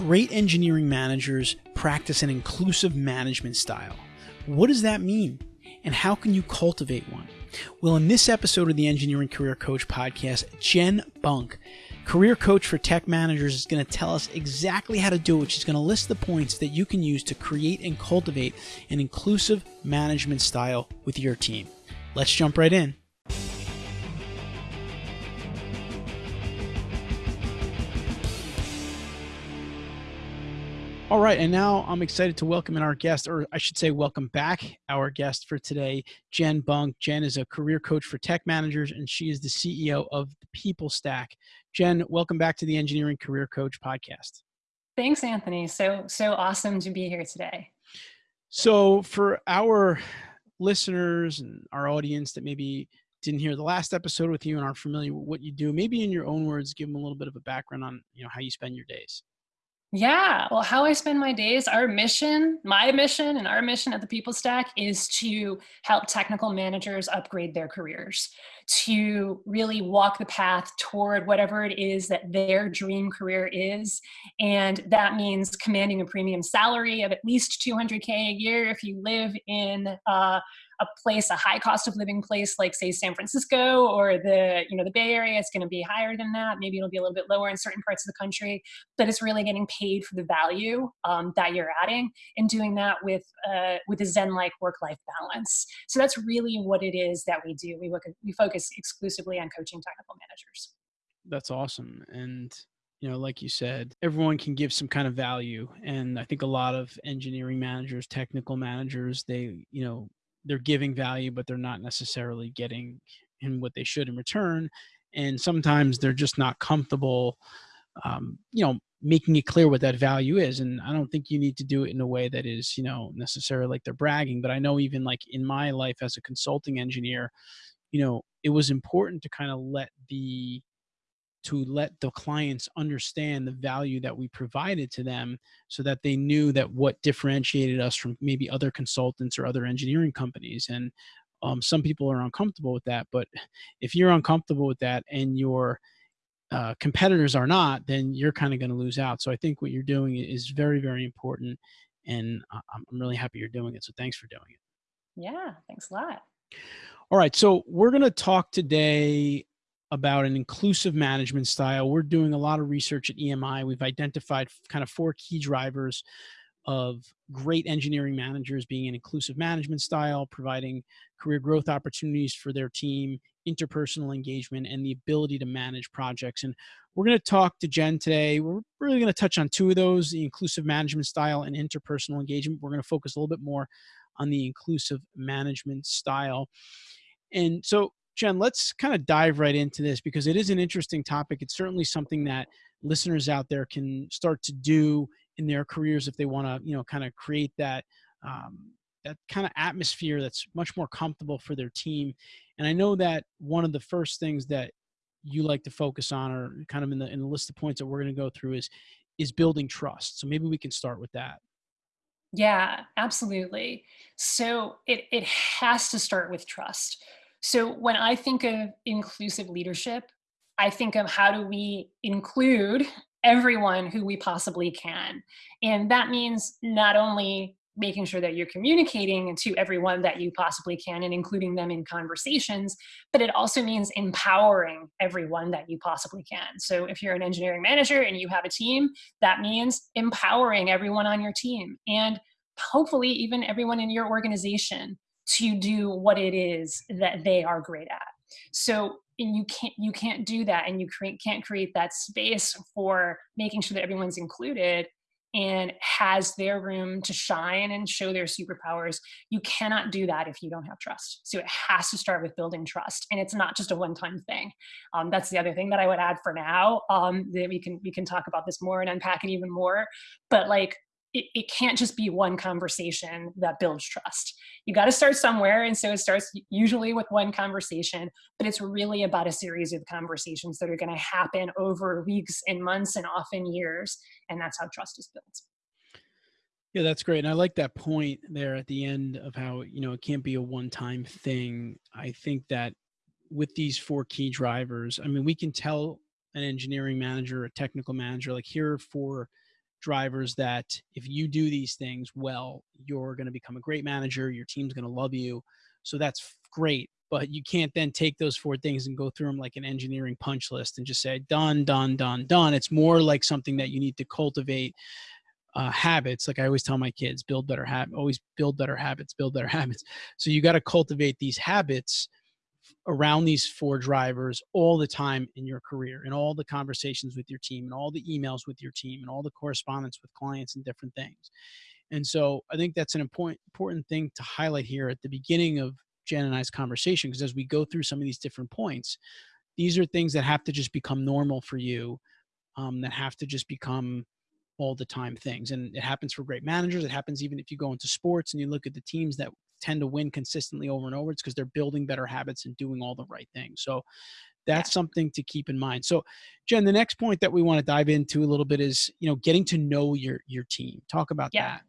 Great engineering managers practice an inclusive management style. What does that mean? And how can you cultivate one? Well, in this episode of the Engineering Career Coach podcast, Jen Bunk, career coach for tech managers, is going to tell us exactly how to do it. She's going to list the points that you can use to create and cultivate an inclusive management style with your team. Let's jump right in. All right, and now I'm excited to welcome in our guest, or I should say, welcome back our guest for today, Jen Bunk. Jen is a career coach for tech managers, and she is the CEO of the People Stack. Jen, welcome back to the Engineering Career Coach podcast. Thanks, Anthony. So so awesome to be here today. So, for our listeners and our audience that maybe didn't hear the last episode with you and aren't familiar with what you do, maybe in your own words, give them a little bit of a background on you know how you spend your days. Yeah. Well, how I spend my days, our mission, my mission, and our mission at the People Stack is to help technical managers upgrade their careers, to really walk the path toward whatever it is that their dream career is. And that means commanding a premium salary of at least 200K a year if you live in uh, a place, a high cost of living place like say San Francisco or the, you know, the Bay Area, it's going to be higher than that. Maybe it'll be a little bit lower in certain parts of the country, but it's really getting paid for the value um, that you're adding and doing that with, uh, with a Zen-like work-life balance. So that's really what it is that we do. We look at, we focus exclusively on coaching technical managers. That's awesome. And you know like you said everyone can give some kind of value and i think a lot of engineering managers technical managers they you know they're giving value, but they're not necessarily getting in what they should in return. And sometimes they're just not comfortable, um, you know, making it clear what that value is. And I don't think you need to do it in a way that is, you know, necessarily like they're bragging. But I know even like in my life as a consulting engineer, you know, it was important to kind of let the to let the clients understand the value that we provided to them so that they knew that what differentiated us from maybe other consultants or other engineering companies and um, some people are uncomfortable with that but if you're uncomfortable with that and your uh, competitors are not then you're kind of going to lose out. So i think what you're doing is very very important and i'm really happy you're doing it so thanks for doing it. Yeah thanks a lot. All right so we're going to talk today about an inclusive management style. We're doing a lot of research at EMI. We've identified kind of four key drivers of great engineering managers being an inclusive management style, providing career growth opportunities for their team, interpersonal engagement, and the ability to manage projects. And we're going to talk to Jen today. We're really going to touch on two of those the inclusive management style and interpersonal engagement. We're going to focus a little bit more on the inclusive management style. And so, Jen, let's kind of dive right into this because it is an interesting topic. It's certainly something that listeners out there can start to do in their careers if they want to, you know, kind of create that um, that kind of atmosphere that's much more comfortable for their team. And I know that one of the first things that you like to focus on, or kind of in the in the list of points that we're going to go through, is is building trust. So maybe we can start with that. Yeah, absolutely. So it it has to start with trust. So when I think of inclusive leadership, I think of how do we include everyone who we possibly can. And that means not only making sure that you're communicating to everyone that you possibly can and including them in conversations, but it also means empowering everyone that you possibly can. So if you're an engineering manager and you have a team, that means empowering everyone on your team and hopefully even everyone in your organization to do what it is that they are great at. So and you can't you can't do that and you can't create that space for making sure that everyone's included and has their room to shine and show their superpowers. You cannot do that if you don't have trust. So it has to start with building trust, and it's not just a one-time thing. Um, that's the other thing that I would add for now. Um, that we can we can talk about this more and unpack it even more. But like it, it can't just be one conversation that builds trust. You got to start somewhere. And so it starts usually with one conversation, but it's really about a series of conversations that are going to happen over weeks and months and often years. And that's how trust is built. Yeah, that's great. And I like that point there at the end of how, you know, it can't be a one time thing. I think that with these four key drivers, I mean, we can tell an engineering manager, a technical manager, like here for drivers that if you do these things well, you're going to become a great manager. Your team's going to love you. So that's great. But you can't then take those four things and go through them like an engineering punch list and just say, done, done, done, done. It's more like something that you need to cultivate uh, habits. Like I always tell my kids, build better habits, always build better habits, build better habits. So you got to cultivate these habits around these four drivers all the time in your career and all the conversations with your team and all the emails with your team and all the correspondence with clients and different things. And so I think that's an important important thing to highlight here at the beginning of Jen and I's conversation because as we go through some of these different points, these are things that have to just become normal for you, um, that have to just become all the time things. And it happens for great managers. It happens even if you go into sports and you look at the teams that tend to win consistently over and over. It's because they're building better habits and doing all the right things. So that's yeah. something to keep in mind. So Jen, the next point that we want to dive into a little bit is, you know, getting to know your your team. Talk about yeah. that.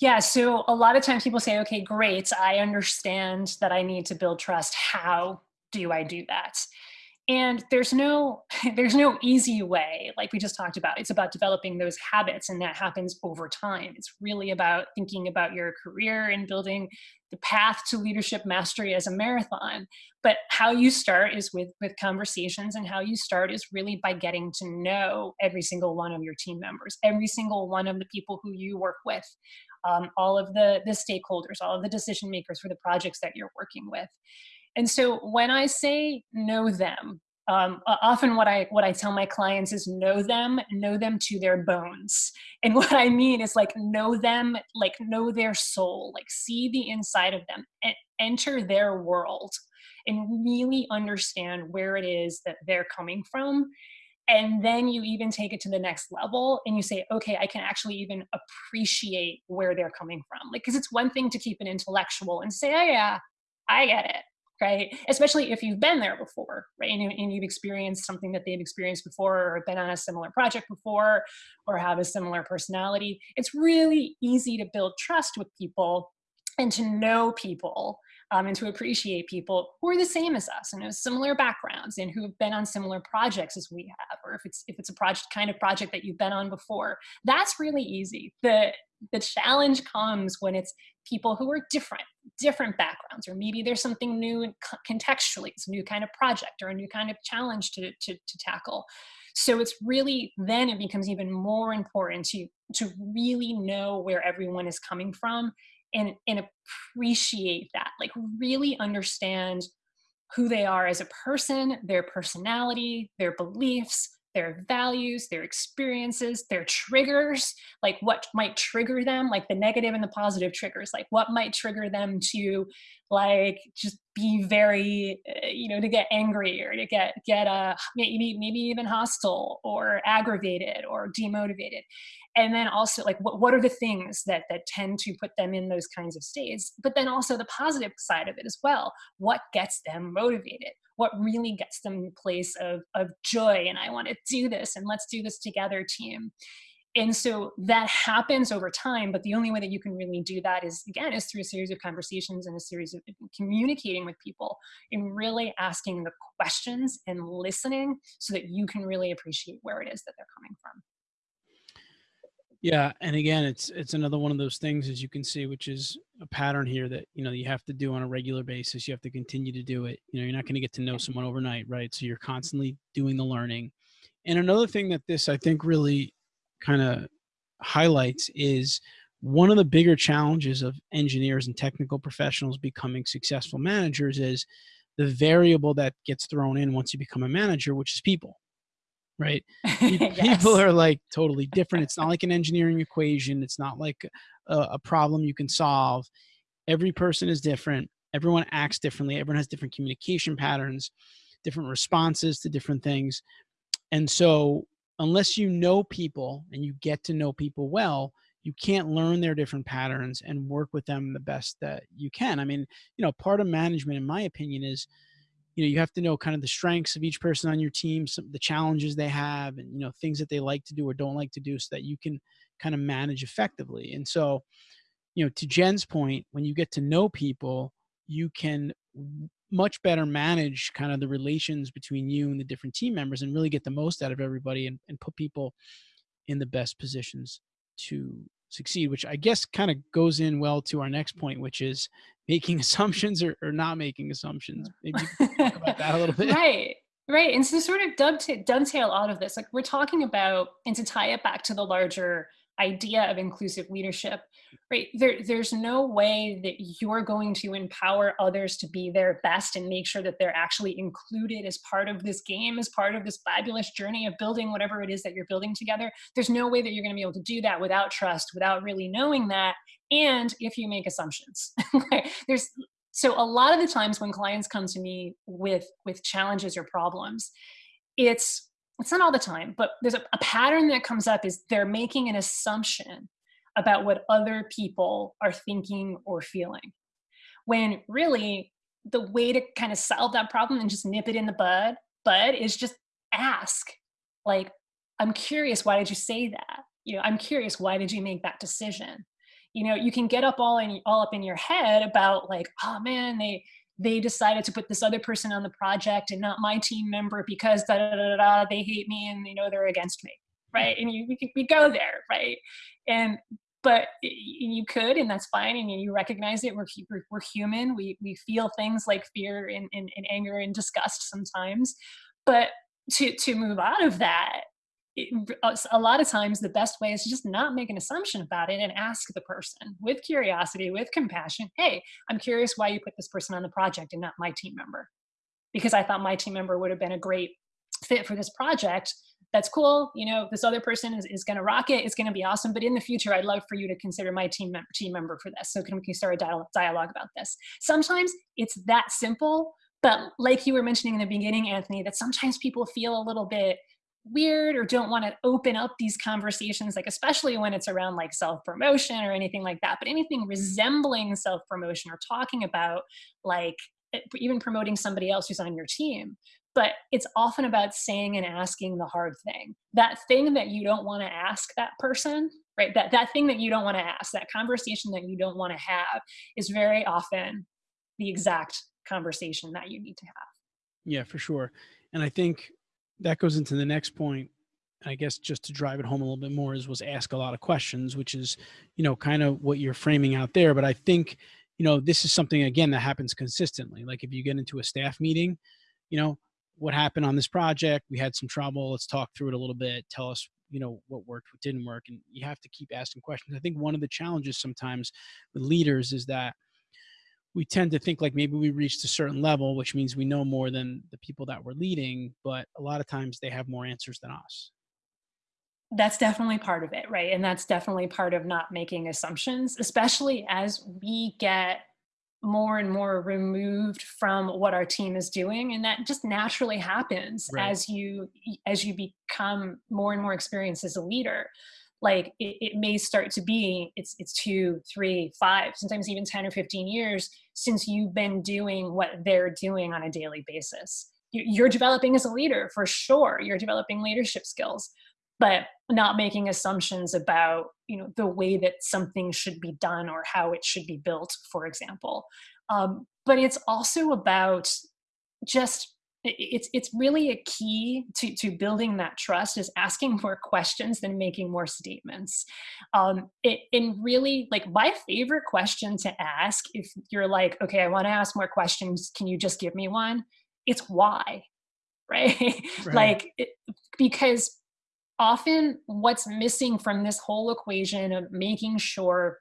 Yeah, so a lot of times people say, okay, great, I understand that I need to build trust. How do I do that? And there's no there's no easy way like we just talked about. It's about developing those habits and that happens over time. It's really about thinking about your career and building the path to leadership mastery as a marathon. But how you start is with with conversations and how you start is really by getting to know every single one of your team members every single one of the people who you work with um, all of the the stakeholders all of the decision makers for the projects that you're working with and so when I say know them, um, often what I what I tell my clients is know them, know them to their bones. And what I mean is like know them, like know their soul, like see the inside of them, and enter their world, and really understand where it is that they're coming from. And then you even take it to the next level and you say, okay, I can actually even appreciate where they're coming from. Like, because it's one thing to keep an intellectual and say, oh, yeah, I get it right? Especially if you've been there before, right? And, and, you've experienced something that they've experienced before or been on a similar project before or have a similar personality. It's really easy to build trust with people and to know people um, and to appreciate people who are the same as us and have similar backgrounds and who have been on similar projects as we have, or if it's if it's a project kind of project that you've been on before. That's really easy. The the challenge comes when it's people who are different, different backgrounds, or maybe there's something new contextually, it's a new kind of project or a new kind of challenge to, to, to tackle. So it's really then it becomes even more important to to really know where everyone is coming from and and appreciate that, like really understand who they are as a person, their personality, their beliefs, their values, their experiences, their triggers, like what might trigger them, like the negative and the positive triggers, like what might trigger them to like just be very, uh, you know, to get angry or to get, get uh, maybe, maybe even hostile or aggravated or demotivated. And then also like what, what are the things that that tend to put them in those kinds of states? But then also the positive side of it as well. What gets them motivated what really gets them in place of of joy and i want to do this and let's do this together team. And so that happens over time but the only way that you can really do that is again is through a series of conversations and a series of uh, communicating with people and really asking the questions and listening so that you can really appreciate where it is that they're coming from yeah, and again, it's it's another one of those things as you can see, which is a pattern here that you know you have to do on a regular basis. You have to continue to do it. You know, you're not going to get to know someone overnight, right? So you're constantly doing the learning. And another thing that this I think really kind of highlights is one of the bigger challenges of engineers and technical professionals becoming successful managers is the variable that gets thrown in once you become a manager, which is people right? yes. People are like totally different. It's not like an engineering equation. It's not like a, a, problem you can solve. Every person is different. Everyone acts differently. Everyone has different communication patterns, different responses to different things. And so, unless you know people and you get to know people well, you can't learn their different patterns and work with them the best that you can. I mean, you know, part of management, in my opinion, is you know you have to know kind of the strengths of each person on your team some the challenges they have and you know things that they like to do or don't like to do so that you can kind of manage effectively. And so you know to jen's point when you get to know people you can much better manage kind of the relations between you and the different team members and really get the most out of everybody and, and put people in the best positions to succeed, which I guess kind of goes in well to our next point, which is making assumptions or, or not making assumptions. Maybe talk about that a little bit. Right. Right. And so sort of dovetail, dovetail out of this, like we're talking about, and to tie it back to the larger idea of inclusive leadership, right? There, there's no way that you're going to empower others to be their best and make sure that they're actually included as part of this game, as part of this fabulous journey of building whatever it is that you're building together. There's no way that you're going to be able to do that without trust, without really knowing that. And if you make assumptions, there's so a lot of the times when clients come to me with with challenges or problems, it's it's not all the time, but there's a, a pattern that comes up is they're making an assumption about what other people are thinking or feeling. When really the way to kind of solve that problem and just nip it in the bud, bud is just ask, like, I'm curious, why did you say that? You know, I'm curious, why did you make that decision? You know, you can get up all in all up in your head about like, oh man, they they decided to put this other person on the project and not my team member because da da da da, they hate me and you know they're against me right? And you we, we go there right? And but you could and that's fine and you recognize it. We're, we're, we're human. We, we feel things like fear and, and, and anger and disgust sometimes. But to to move out of that it, uh, a lot of times the best way is to just not make an assumption about it and ask the person with curiosity with compassion hey i'm curious why you put this person on the project and not my team member. Because i thought my team member would have been a great fit for this project. That's cool you know this other person is, is going to rock it it's going to be awesome but in the future i'd love for you to consider my team member team member for this. So can we start a dialogue about this? Sometimes it's that simple but like you were mentioning in the beginning anthony that sometimes people feel a little bit weird or don't want to open up these conversations like especially when it's around like self-promotion or anything like that but anything resembling self-promotion or talking about like even promoting somebody else who's on your team but it's often about saying and asking the hard thing. That thing that you don't want to ask that person right that that thing that you don't want to ask that conversation that you don't want to have is very often the exact conversation that you need to have. Yeah for sure and i think that goes into the next point I guess just to drive it home a little bit more is was ask a lot of questions, which is, you know, kind of what you're framing out there. But I think, you know, this is something again that happens consistently. Like if you get into a staff meeting, you know, what happened on this project? We had some trouble. Let's talk through it a little bit. Tell us, you know, what worked, what didn't work. And you have to keep asking questions. I think one of the challenges sometimes with leaders is that we tend to think like maybe we reached a certain level, which means we know more than the people that we're leading, but a lot of times they have more answers than us. That's definitely part of it, right? And that's definitely part of not making assumptions, especially as we get more and more removed from what our team is doing and that just naturally happens right. as you as you become more and more experienced as a leader like it, it, may start to be it's it's two three five sometimes even 10 or 15 years since you've been doing what they're doing on a daily basis. You're developing as a leader for sure. You're developing leadership skills but not making assumptions about you know the way that something should be done or how it should be built for example. Um, but it's also about just it's it's really a key to to building that trust is asking more questions than making more statements. Um it and really like my favorite question to ask if you're like okay i want to ask more questions. Can you just give me one? It's why right, right. like it, because often what's missing from this whole equation of making sure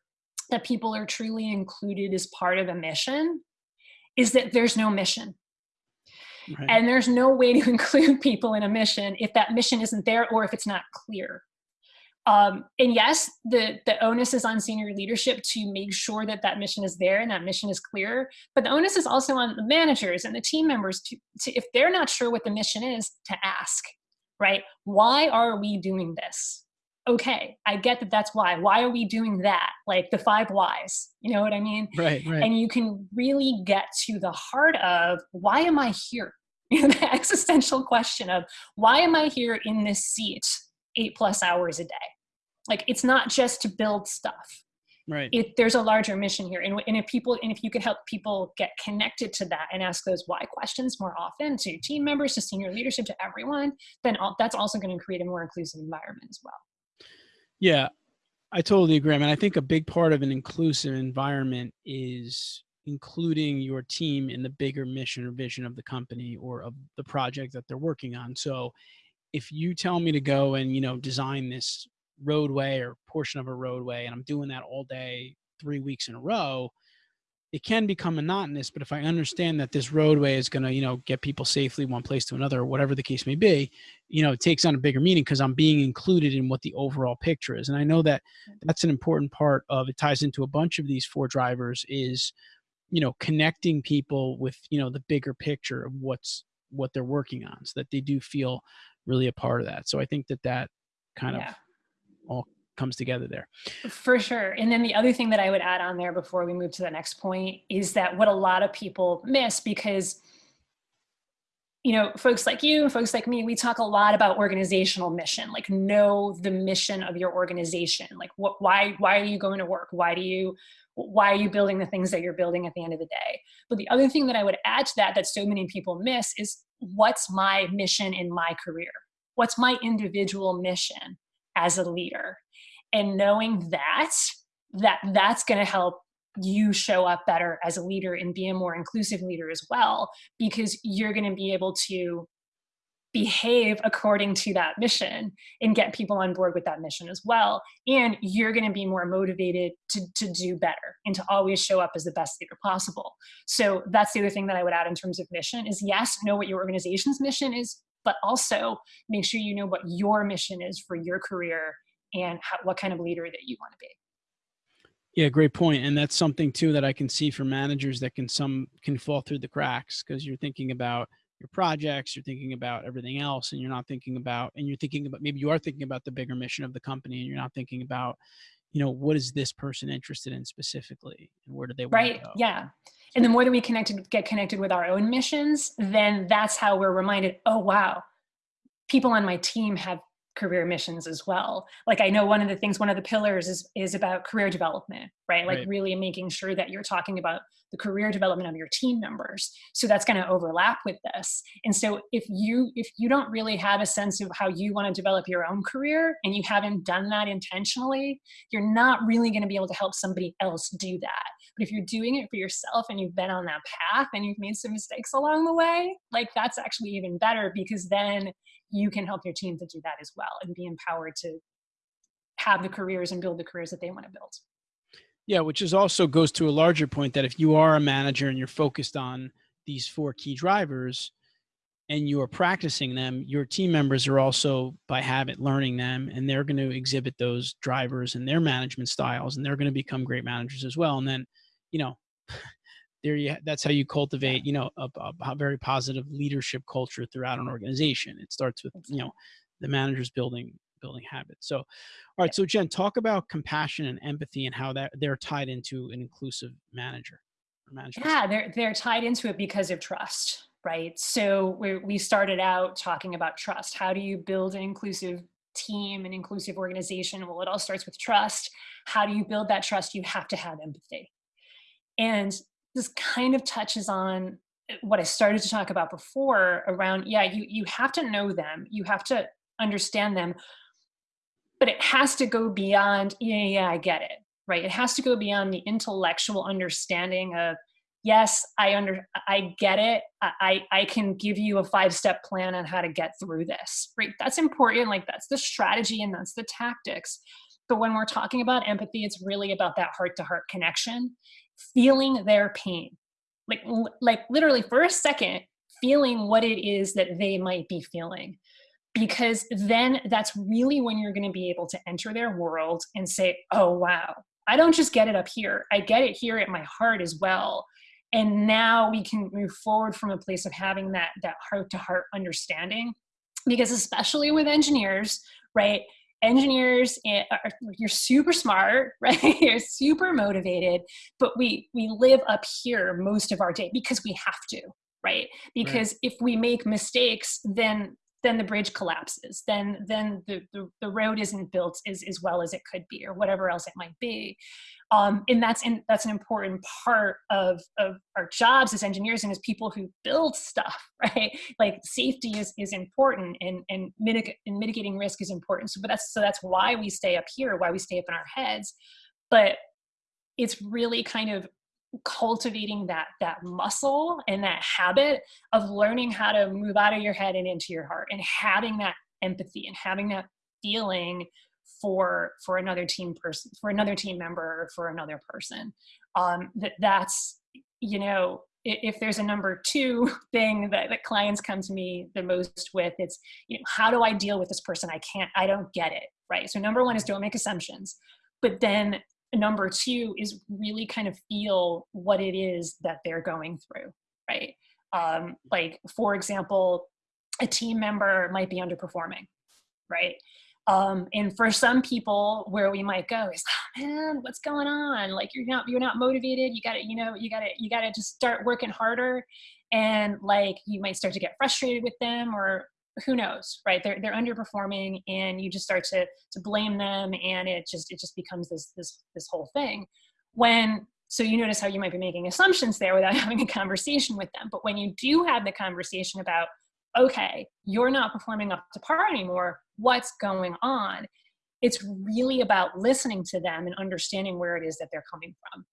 that people are truly included as part of a mission is that there's no mission Right. And there's no way to include people in a mission if that mission isn't there or if it's not clear. Um, and yes, the, the onus is on senior leadership to make sure that that mission is there and that mission is clear. But the onus is also on the managers and the team members to, to if they're not sure what the mission is, to ask, right? Why are we doing this? Okay, I get that that's why. Why are we doing that? Like the five whys, you know what I mean? Right, right. And you can really get to the heart of why am I here? You know, the existential question of why am I here in this seat eight plus hours a day? Like it's not just to build stuff. Right. It, there's a larger mission here. And, and if people, and if you could help people get connected to that and ask those why questions more often to team members, to senior leadership, to everyone, then all, that's also going to create a more inclusive environment as well. Yeah, I totally agree. I mean, I think a big part of an inclusive environment is including your team in the bigger mission or vision of the company or of the project that they're working on. So if you tell me to go and, you know, design this roadway or portion of a roadway and I'm doing that all day, three weeks in a row, it can become monotonous but if i understand that this roadway is going to you know get people safely one place to another or whatever the case may be you know it takes on a bigger meaning because i'm being included in what the overall picture is. And i know that mm-hmm. that's an important part of it ties into a bunch of these four drivers is you know connecting people with you know the bigger picture of what's what they're working on so that they do feel really a part of that. So i think that that kind yeah. of all comes together there. For sure. And then the other thing that I would add on there before we move to the next point is that what a lot of people miss because you know, folks like you, folks like me, we talk a lot about organizational mission, like know the mission of your organization. Like what, why, why are you going to work? Why do you, why are you building the things that you're building at the end of the day? But the other thing that I would add to that, that so many people miss is what's my mission in my career? What's my individual mission as a leader? And knowing that that that's going to help you show up better as a leader and be a more inclusive leader as well because you're going to be able to behave according to that mission and get people on board with that mission as well. And you're going to be more motivated to, to do better and to always show up as the best leader possible. So that's the other thing that i would add in terms of mission is yes know what your organization's mission is but also make sure you know what your mission is for your career and how, what kind of leader that you want to be. Yeah, great point. And that's something too that I can see for managers that can some can fall through the cracks because you're thinking about your projects, you're thinking about everything else, and you're not thinking about and you're thinking about maybe you are thinking about the bigger mission of the company and you're not thinking about, you know, what is this person interested in specifically and where do they want right. Yeah. And the more that we connected get connected with our own missions, then that's how we're reminded, oh wow, people on my team have career missions as well. Like I know one of the things, one of the pillars is is about career development, right? Like right. really making sure that you're talking about the career development of your team members. So that's going to overlap with this. And so if you if you don't really have a sense of how you want to develop your own career and you haven't done that intentionally, you're not really going to be able to help somebody else do that. But if you're doing it for yourself and you've been on that path and you've made some mistakes along the way, like that's actually even better because then you can help your team to do that as well and be empowered to have the careers and build the careers that they want to build. Yeah, which is also goes to a larger point that if you are a manager and you're focused on these four key drivers and you are practicing them, your team members are also by habit learning them and they're going to exhibit those drivers and their management styles and they're going to become great managers as well. And then, you know, there you that's how you cultivate you know a, a, very positive leadership culture throughout an organization. It starts with you know the managers building building habits. So all right so jen talk about compassion and empathy and how that they're tied into an inclusive manager yeah they're they're tied into it because of trust right? So we we started out talking about trust. How do you build an inclusive team an inclusive organization? Well it all starts with trust. How do you build that trust? You have to have empathy. And this kind of touches on eh, what I started to talk about before around, yeah, you, you have to know them, you have to understand them, but it has to go beyond, yeah, yeah, I get it, right? It has to go beyond the intellectual understanding of, yes, I under, I get it. I, I can give you a five-step plan on how to get through this, right? That's important. Like that's the strategy and that's the tactics. But when we're talking about empathy, it's really about that heart-to-heart connection feeling their pain. Like like literally for a second feeling what it is that they might be feeling. Because then that's really when you're going to be able to enter their world and say oh wow i don't just get it up here. I get it here at my heart as well. And now we can move forward from a place of having that that heart to heart understanding. Because especially with engineers right engineers eh, are, you're super smart right you're super motivated but we we live up here most of our day because we have to right because right. if we make mistakes then then the bridge collapses. Then then the, the, the road isn't built as, as well as it could be or whatever else it might be. Um, and that's in, that's an important part of, of our jobs as engineers and as people who build stuff right? Like safety is, is important and, and, mitig- and mitigating risk is important. So but that's so that's why we stay up here why we stay up in our heads. But it's really kind of cultivating that that muscle and that habit of learning how to move out of your head and into your heart and having that empathy and having that feeling for for another team person for another team member or for another person. Um that that's you know if there's a number two thing that, that clients come to me the most with it's you know how do i deal with this person? I can't i don't get it right? So number one is don't make assumptions but then number two is really kind of feel what it is that they're going through right? Um, like for example a team member might be underperforming right? Um, and for some people where we might go is oh, man what's going on? Like you're not you're not motivated. You gotta you know you gotta you gotta just start working harder. And like you might start to get frustrated with them or who knows right? They're, they're underperforming and you just start to to blame them and it just it just becomes this this this whole thing. When so you notice how you might be making assumptions there without having a conversation with them but when you do have the conversation about okay you're not performing up to par anymore what's going on? It's really about listening to them and understanding where it is that they're coming from.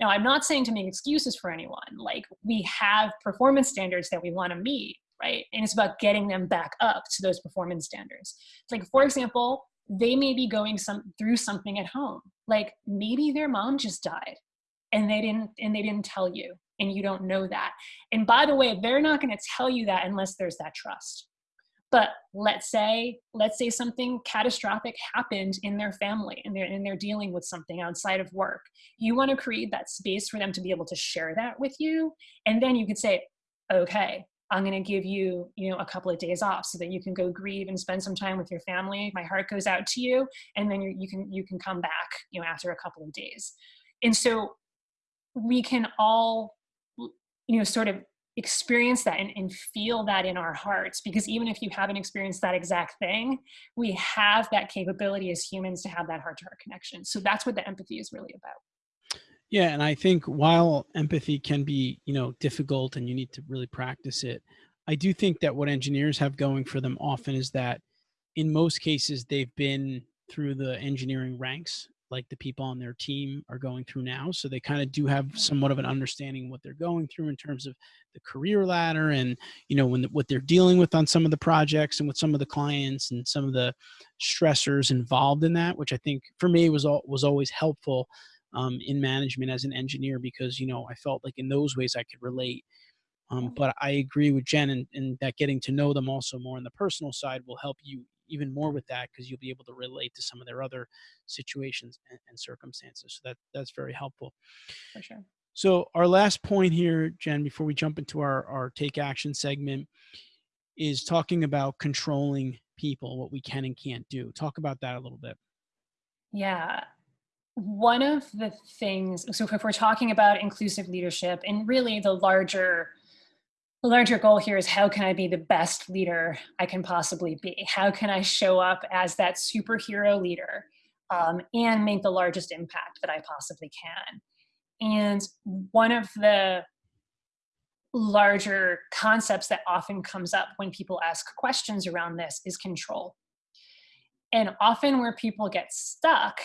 Now i'm not saying to make excuses for anyone like we have performance standards that we want to meet right? And it's about getting them back up to those performance standards. Like, for example, they may be going some through something at home. Like maybe their mom just died and they didn't and they didn't tell you and you don't know that. And by the way, they're not going to tell you that unless there's that trust. But let's say let's say something catastrophic happened in their family and they're and they're dealing with something outside of work. You want to create that space for them to be able to share that with you and then you could say, "Okay, I'm going to give you, you know, a couple of days off so that you can go grieve and spend some time with your family. My heart goes out to you, and then you, you can you can come back, you know, after a couple of days. And so we can all, you know, sort of experience that and, and feel that in our hearts because even if you haven't experienced that exact thing we have that capability as humans to have that heart to heart connection so that's what the empathy is really about yeah, and I think while empathy can be, you know, difficult and you need to really practice it, I do think that what engineers have going for them often is that in most cases they've been through the engineering ranks like the people on their team are going through now. So they kind of do have somewhat of an understanding what they're going through in terms of the career ladder and you know when the, what they're dealing with on some of the projects and with some of the clients and some of the stressors involved in that which i think for me was all was always helpful um, in management as an engineer because you know I felt like in those ways I could relate. Um, but I agree with Jen and, and that getting to know them also more on the personal side will help you even more with that because you'll be able to relate to some of their other situations and, and circumstances. So that that's very helpful. For sure. So our last point here, Jen, before we jump into our, our take action segment, is talking about controlling people, what we can and can't do. Talk about that a little bit. Yeah, one of the things so if we're talking about inclusive leadership and really the larger the larger goal here is how can i be the best leader i can possibly be? How can i show up as that superhero leader um, and make the largest impact that i possibly can? And one of the larger concepts that often comes up when people ask questions around this is control. And often where people get stuck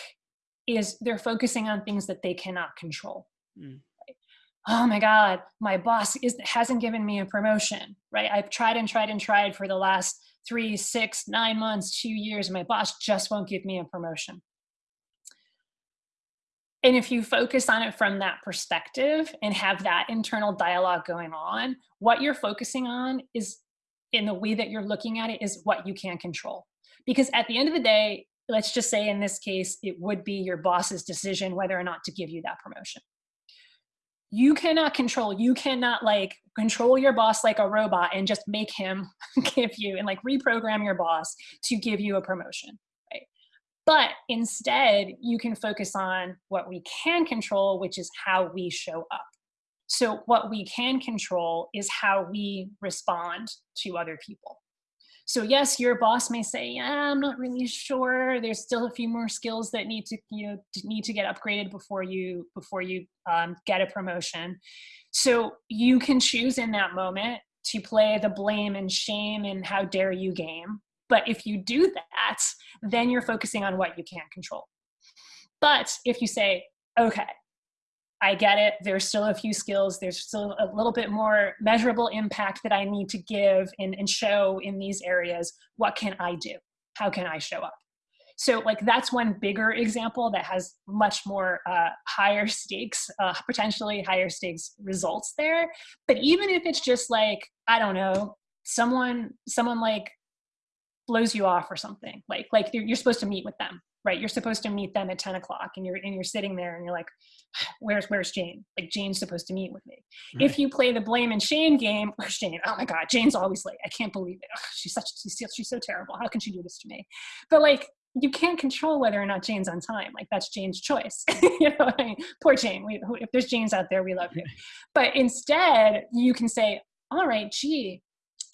is they're focusing on things that they cannot control. Mm. Right? Oh my God, my boss is, hasn't given me a promotion, right? I've tried and tried and tried for the last three, six, nine months, two years, and my boss just won't give me a promotion. And if you focus on it from that perspective and have that internal dialogue going on, what you're focusing on is in the way that you're looking at it is what you can control. Because at the end of the day, let's just say in this case, it would be your boss's decision whether or not to give you that promotion. You cannot control, you cannot like control your boss like a robot and just make him give you and like reprogram your boss to give you a promotion. Right? But instead, you can focus on what we can control, which is how we show up. So, what we can control is how we respond to other people. So yes, your boss may say, yeah, I'm not really sure. There's still a few more skills that need to, you know, need to get upgraded before you, before you um, get a promotion. So you can choose in that moment to play the blame and shame and how dare you game. But if you do that, then you're focusing on what you can't control. But if you say, okay, I get it. There's still a few skills. There's still a little bit more measurable impact that I need to give and, and show in these areas. What can I do? How can I show up? So like that's one bigger example that has much more uh, higher stakes, uh, potentially higher stakes results there. But even if it's just like, I don't know, someone, someone like blows you off or something, like, like you're, you're supposed to meet with them right? You're supposed to meet them at 10 o'clock and you're, and you're sitting there and you're like, where's, where's Jane? Like Jane's supposed to meet with me. Right. If you play the blame and shame game, where's Jane? Oh my God, Jane's always late. I can't believe it. she's such, she's, she's so terrible. How can she do this to me? But like, you can't control whether or not Jane's on time. Like that's Jane's choice. you know, I mean, poor Jane. We, if there's Janes out there, we love you. But instead, you can say, "All right, gee,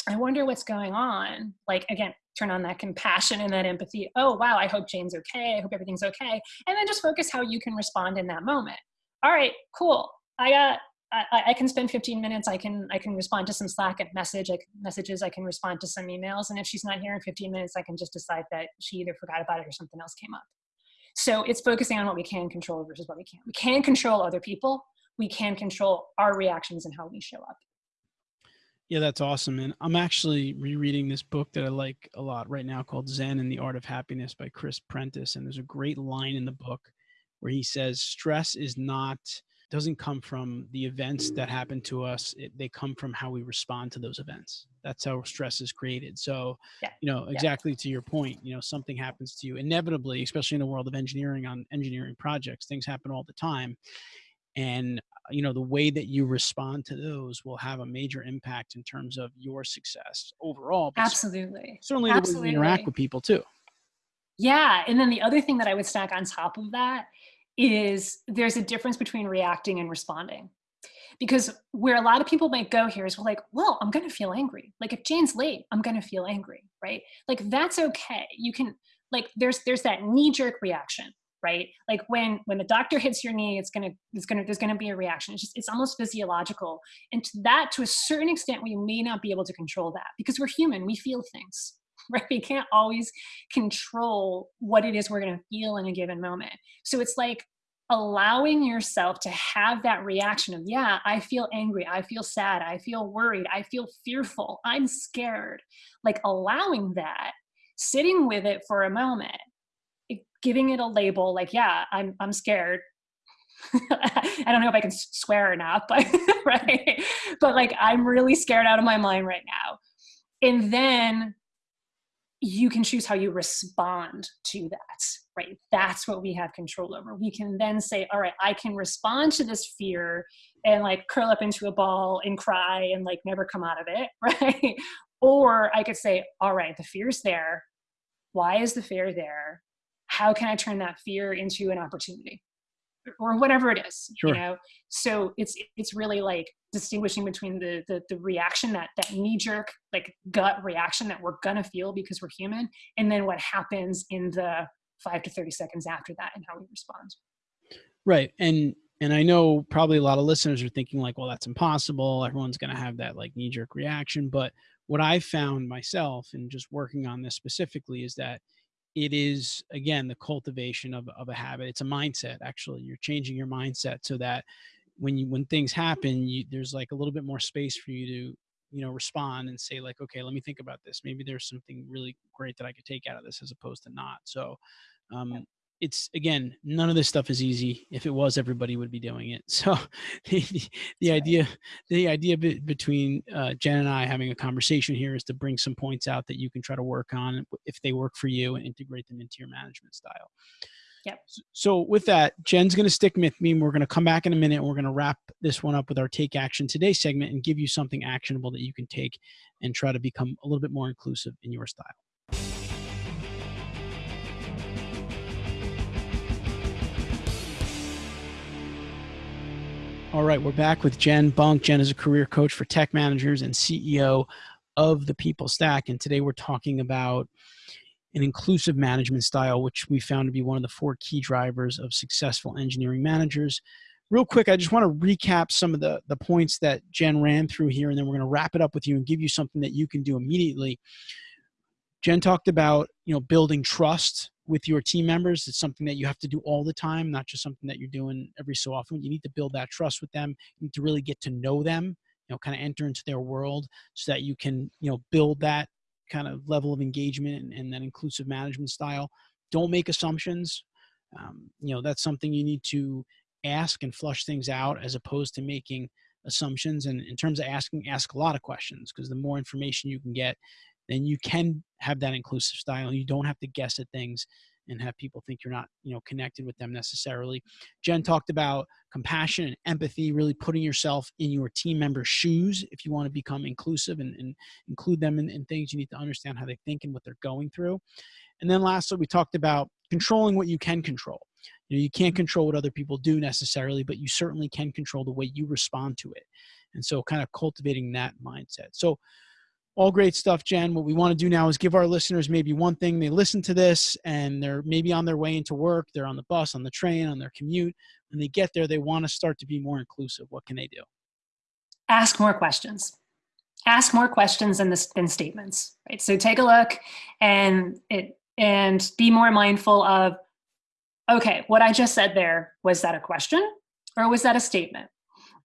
I wonder what's going on." Like again, turn on that compassion and that empathy. Oh, wow, I hope Jane's okay. I hope everything's okay. And then just focus how you can respond in that moment. All right, cool. I uh, got I, I, can spend 15 minutes. I can I can respond to some Slack and message like messages. I can respond to some emails. And if she's not here in 15 minutes, I can just decide that she either forgot about it or something else came up. So it's focusing on what we can control versus what we can't. We can control other people. We can control our reactions and how we show up. Yeah, that's awesome. And I'm actually rereading this book that I like a lot right now called Zen and the Art of Happiness by Chris Prentice. And there's a great line in the book where he says, stress is not, doesn't come from the events that happen to us. It, they come from how we respond to those events. That's how stress is created. So, yeah. you know, exactly yeah. to your point, you know, something happens to you inevitably, especially in the world of engineering on engineering projects, things happen all the time and uh, you know the way that you respond to those will have a major impact in terms of your success overall absolutely. certainly absolutely. the way you interact with people too. Yeah and then the other thing that i would stack on top of that is there's a difference between reacting and responding. Because where a lot of people might go here is well, like well i'm going to feel angry. Like if jane's late i'm going to feel angry right? Like that's okay. You can like there's there's that knee jerk reaction right? Like when when the doctor hits your knee, it's gonna it's gonna there's gonna be a reaction. It's just it's almost physiological, and to that to a certain extent, we may not be able to control that because we're human. We feel things, right? We can't always control what it is we're gonna feel in a given moment. So it's like allowing yourself to have that reaction of yeah i feel angry i feel sad i feel worried i feel fearful i'm scared like allowing that sitting with it for a moment giving it a label like, yeah, I'm, I'm scared. I don't know if I can swear or not, but right. But like, I'm really scared out of my mind right now. And then you can choose how you respond to that, right? That's what we have control over. We can then say, all right, I can respond to this fear and like curl up into a ball and cry and like never come out of it, right? Or I could say, all right, the fear's there. Why is the fear there? How can I turn that fear into an opportunity? or whatever it is sure. you know so it's it's really like distinguishing between the, the the reaction that that knee jerk like gut reaction that we're gonna feel because we're human and then what happens in the 5 to 30 seconds after that and how we respond right and and i know probably a lot of listeners are thinking like well that's impossible everyone's gonna have that like knee jerk reaction but what i found myself and just working on this specifically is that it is again the cultivation of, of a habit. It's a mindset actually. You're changing your mindset so that when you when things happen you there's like a little bit more space for you to you know respond and say like okay let me think about this. Maybe there's something really great that i could take out of this as opposed to not. So um it's again none of this stuff is easy if it was everybody would be doing it so the, the idea the idea be, between uh, jen and i having a conversation here is to bring some points out that you can try to work on if they work for you and integrate them into your management style Yep. So with that, Jen's going to stick with me. And we're going to come back in a minute. And we're going to wrap this one up with our take action today segment and give you something actionable that you can take and try to become a little bit more inclusive in your style. All right, we're back with Jen Bunk. Jen is a career coach for tech managers and CEO of the people stack. And today we're talking about an inclusive management style, which we found to be one of the four key drivers of successful engineering managers. Real quick, I just want to recap some of the, the points that Jen ran through here, and then we're going to wrap it up with you and give you something that you can do immediately. Jen talked about you know building trust with your team members. It's something that you have to do all the time, not just something that you're doing every so often. You need to build that trust with them. You need to really get to know them, you know, kind of enter into their world so that you can, you know, build that kind of level of engagement and, and that inclusive management style. Don't make assumptions. Um, you know, that's something you need to ask and flush things out as opposed to making assumptions. And in terms of asking, ask a lot of questions because the more information you can get, then you can have that inclusive style. You don't have to guess at things and have people think you're not, you know, connected with them necessarily. Jen talked about compassion and empathy, really putting yourself in your team member's shoes. If you want to become inclusive and, and include them in, in things, you need to understand how they think and what they're going through. And then lastly, we talked about controlling what you can control. You know, you can't control what other people do necessarily, but you certainly can control the way you respond to it. And so kind of cultivating that mindset. So all great stuff, Jen. What we want to do now is give our listeners maybe one thing. They listen to this and they're maybe on their way into work, they're on the bus, on the train, on their commute. When they get there, they want to start to be more inclusive. What can they do? Ask more questions. Ask more questions than, the, than statements. Right. So take a look and it and be more mindful of, okay, what I just said there was that a question or was that a statement?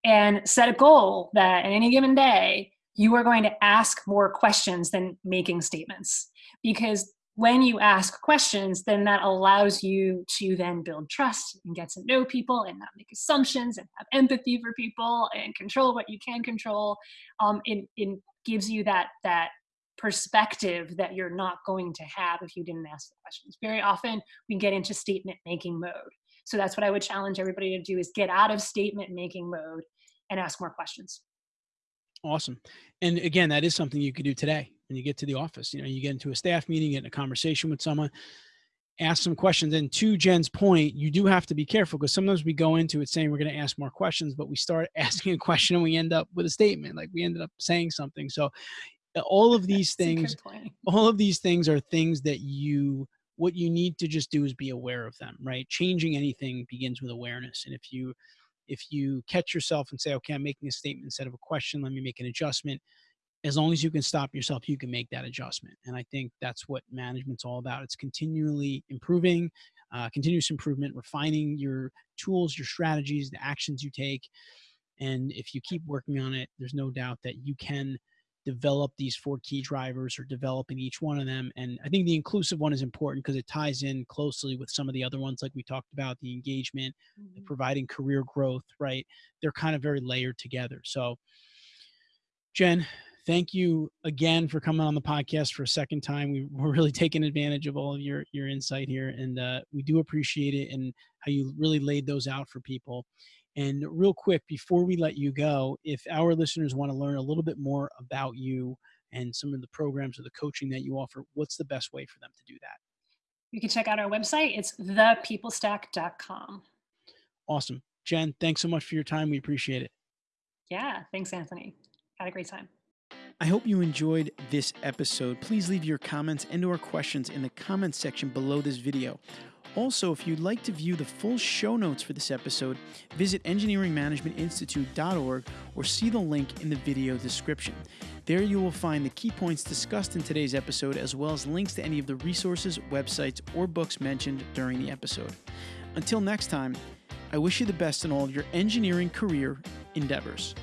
And set a goal that in any given day you are going to ask more questions than making statements. Because when you ask questions then that allows you to then build trust and get to know people and not make assumptions and have empathy for people and control what you can control. Um, it, it gives you that that perspective that you're not going to have if you didn't ask the questions. Very often we get into statement making mode. So that's what i would challenge everybody to do is get out of statement making mode and ask more questions Awesome. And again, that is something you could do today when you get to the office. You know, you get into a staff meeting, get in a conversation with someone, ask some questions. And to Jen's point, you do have to be careful because sometimes we go into it saying we're going to ask more questions, but we start asking a question and we end up with a statement. Like we ended up saying something. So uh, all of these things, all of these things are things that you what you need to just do is be aware of them, right? Changing anything begins with awareness. And if you if you catch yourself and say, okay, I'm making a statement instead of a question, let me make an adjustment. As long as you can stop yourself, you can make that adjustment. And I think that's what management's all about. It's continually improving, uh, continuous improvement, refining your tools, your strategies, the actions you take. And if you keep working on it, there's no doubt that you can develop these four key drivers or developing each one of them. And I think the inclusive one is important because it ties in closely with some of the other ones, like we talked about the engagement, mm-hmm. the providing career growth, right? They're kind of very layered together. So, Jen, thank you again for coming on the podcast for a second time. We, are really taking advantage of all of your your insight here, and uh, we do appreciate it and how you really laid those out for people. And real quick, before we let you go, if our listeners want to learn a little bit more about you and some of the programs or the coaching that you offer, what's the best way for them to do that? You can check out our website. It's thepeoplestack.com. Awesome. Jen, thanks so much for your time. We appreciate it. Yeah, thanks, Anthony. Had a great time. I hope you enjoyed this episode. Please leave your comments and or questions in the comments section below this video. Also, if you'd like to view the full show notes for this episode, visit engineeringmanagementinstitute.org or see the link in the video description. There you will find the key points discussed in today's episode, as well as links to any of the resources, websites, or books mentioned during the episode. Until next time, I wish you the best in all your engineering career endeavors.